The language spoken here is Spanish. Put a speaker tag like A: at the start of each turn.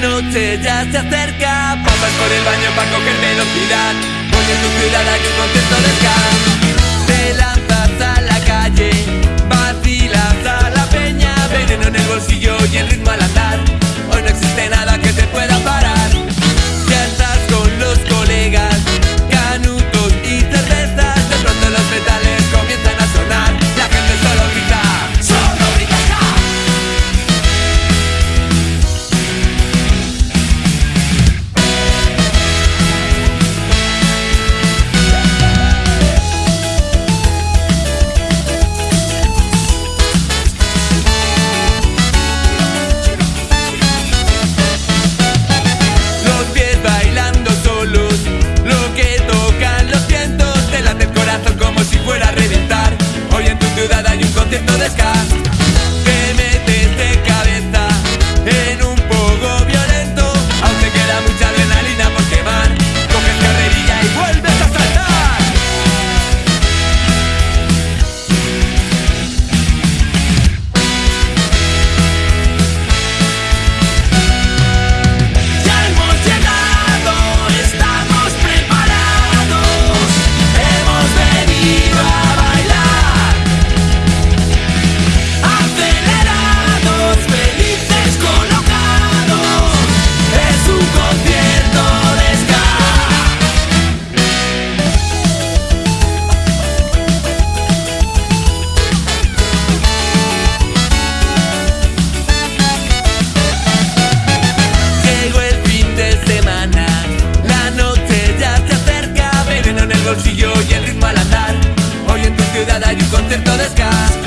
A: Noche ya se acerca, pasas por el baño para coger velocidad. Porque en tu ciudad hay un contento de ska. acá. sky